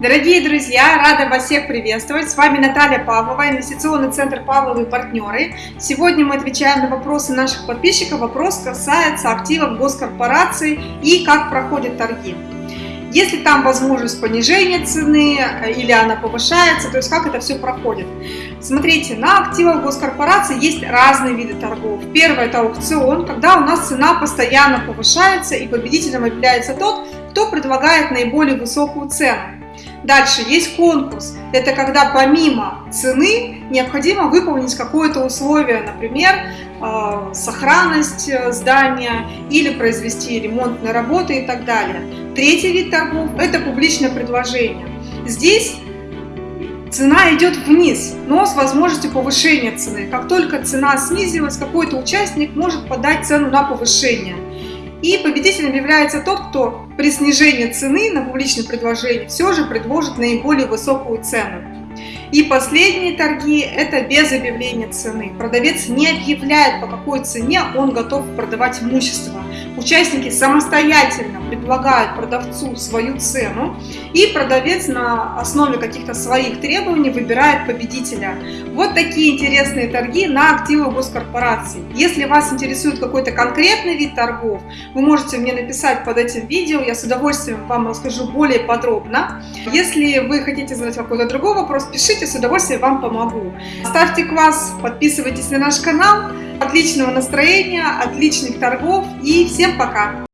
Дорогие друзья, рада вас всех приветствовать. С вами Наталья Павлова, инвестиционный центр Павловы и партнеры. Сегодня мы отвечаем на вопросы наших подписчиков. Вопрос касается активов госкорпораций и как проходят торги. Если там возможность понижения цены э, или она повышается, то есть как это все проходит. Смотрите, на активах госкорпорации есть разные виды торгов. Первое это аукцион, когда у нас цена постоянно повышается и победителем является тот, кто предлагает наиболее высокую цену. Дальше есть конкурс. Это когда помимо цены необходимо выполнить какое-то условие, например, э, сохранность э, здания или произвести ремонтные работы и так далее. Третий вид торгов – это публичное предложение. Здесь цена идет вниз, но с возможностью повышения цены. Как только цена снизилась, какой-то участник может подать цену на повышение. И победителем является тот, кто при снижении цены на публичное предложение все же предложит наиболее высокую цену. И последние торги – это без объявления цены. Продавец не объявляет, по какой цене он готов продавать имущество. Участники самостоятельно предлагают продавцу свою цену, и продавец на основе каких-то своих требований выбирает победителя. Вот такие интересные торги на активы госкорпораций. Если вас интересует какой-то конкретный вид торгов, вы можете мне написать под этим видео, я с удовольствием вам расскажу более подробно. Если вы хотите задать какой-то другой вопрос, пишите, с удовольствием вам помогу. Ставьте класс, подписывайтесь на наш канал. Отличного настроения, отличных торгов и всем пока!